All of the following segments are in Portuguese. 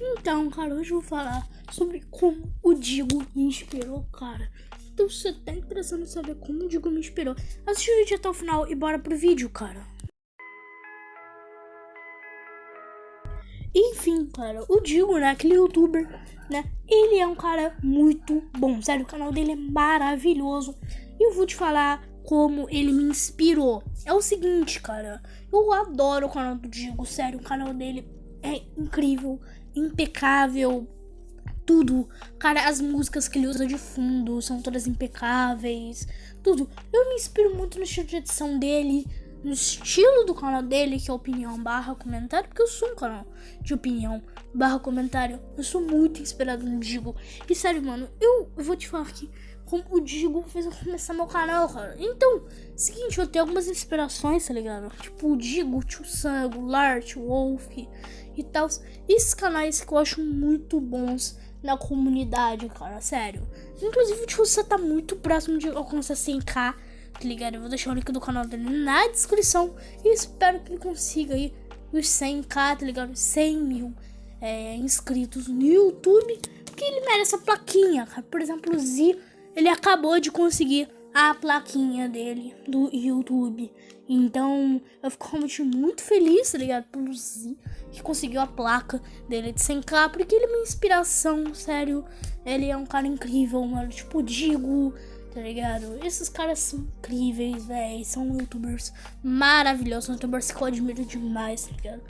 Então, cara, hoje eu vou falar sobre como o Digo me inspirou, cara. Então, se você tá interessado em saber como o Digo me inspirou, assiste o vídeo até o final e bora pro vídeo, cara. Enfim, cara, o Digo, né, aquele youtuber, né, ele é um cara muito bom, sério, o canal dele é maravilhoso. E eu vou te falar como ele me inspirou. É o seguinte, cara, eu adoro o canal do Digo, sério, o canal dele é incrível, impecável, tudo. Cara, as músicas que ele usa de fundo são todas impecáveis, tudo. Eu me inspiro muito no estilo de edição dele, no estilo do canal dele, que é opinião barra comentário, porque eu sou um canal de opinião barra comentário. Eu sou muito inspirado no Digo. E sério, mano, eu vou te falar aqui como o Digo fez eu começar meu canal, cara. Então, seguinte, eu tenho algumas inspirações, tá ligado? Tipo o Digo, Tio Sango, Lart, Wolf e tal. Esses canais que eu acho muito bons na comunidade, cara, sério. Inclusive, tipo, você tá muito próximo de alcançar 100k, tá ligado? Eu vou deixar o link do canal dele na descrição e espero que ele consiga aí os 100k, tá ligado? 100 mil é, inscritos no YouTube, porque ele merece a plaquinha, cara. Por exemplo, o Z ele acabou de conseguir a plaquinha dele do YouTube. Então eu fico realmente muito feliz, tá ligado? Pelo Z que conseguiu a placa dele de 100k, porque ele é uma inspiração, sério. Ele é um cara incrível, mano. Tipo, digo, tá ligado? Esses caras são incríveis, velho. São youtubers maravilhosos, youtubers que eu admiro demais, tá ligado?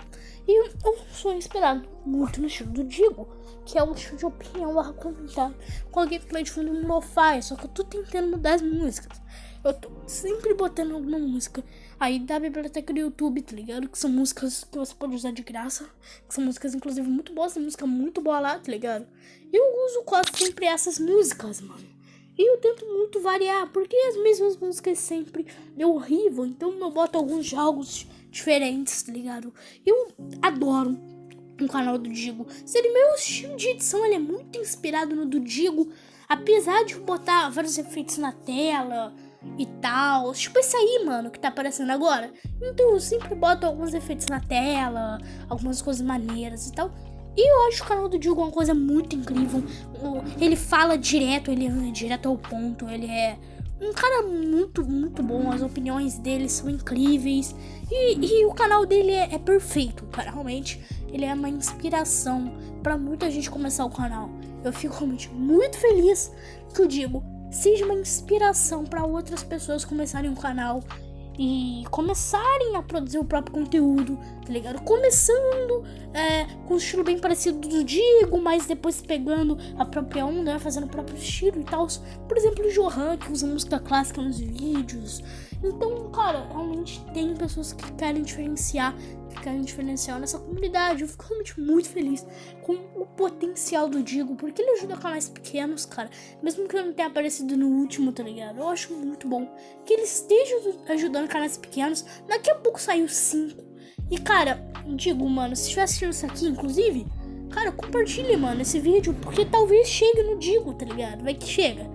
E eu sou inspirado muito no estilo do Digo, que é o estilo de opinião comentário. Com a gameplay de fundo no lo-fi, só que eu tô tentando mudar as músicas. Eu tô sempre botando alguma música aí da biblioteca do YouTube, tá ligado? Que são músicas que você pode usar de graça. Que são músicas, inclusive, muito boas. Tem música muito boa lá, tá ligado? E eu uso quase sempre essas músicas, mano. E eu tento muito variar, porque as mesmas músicas sempre é horrível. Então eu boto alguns jogos diferentes, tá ligado? Eu adoro o canal do Digo. Seria meu estilo de edição, ele é muito inspirado no do Digo. Apesar de botar vários efeitos na tela e tal. Tipo esse aí, mano, que tá aparecendo agora. Então eu sempre boto alguns efeitos na tela, algumas coisas maneiras e tal. E eu acho o canal do Digo uma coisa muito incrível. Ele fala direto, ele é direto ao ponto, ele é um cara muito, muito bom. As opiniões dele são incríveis. E, e o canal dele é, é, perfeito, cara. Realmente, ele é uma inspiração para muita gente começar o canal. Eu fico realmente muito feliz que eu digo seja uma inspiração para outras pessoas começarem um canal e começarem a produzir o próprio conteúdo, tá ligado? Começando é, com um estilo bem parecido do Digo, mas depois pegando a própria onda, né? fazendo o próprio estilo e tal. Por exemplo, o Johan, que usa música clássica nos vídeos. Então, cara, realmente tem pessoas que querem diferenciar, que querem diferenciar nessa comunidade. Eu fico realmente muito feliz com o potencial do Digo, porque ele ajuda canais pequenos, cara. Mesmo que eu não tenha aparecido no último, tá ligado? Eu acho muito bom que ele esteja ajudando canais pequenos. Daqui a pouco saiu 5. E, cara, digo, mano, se estiver assistindo isso aqui, inclusive, cara, compartilhe, mano, esse vídeo, porque talvez chegue no Digo, tá ligado? Vai que chega.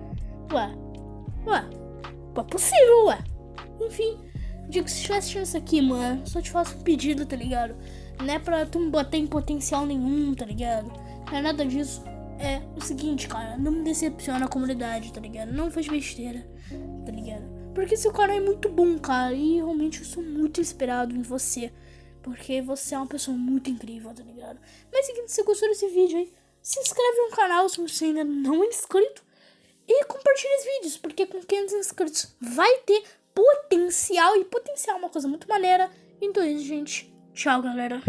Ué, ué, é possível, ué. Enfim, digo, se estiver isso aqui, mano, só te faço um pedido, tá ligado? Não é pra tu me botar em potencial nenhum, tá ligado? Não é nada disso. É o seguinte, cara, não me decepciona a comunidade, tá ligado? Não faz besteira, tá ligado? Porque seu canal é muito bom, cara, e realmente eu sou muito inspirado em você. Porque você é uma pessoa muito incrível, tá ligado? Mas seguinte, se você gostou desse vídeo aí, se inscreve no canal se você ainda não é inscrito. E compartilha os vídeos, porque com 500 inscritos vai ter potencial. E potencial é uma coisa muito maneira. Então é isso, gente. Tchau, galera.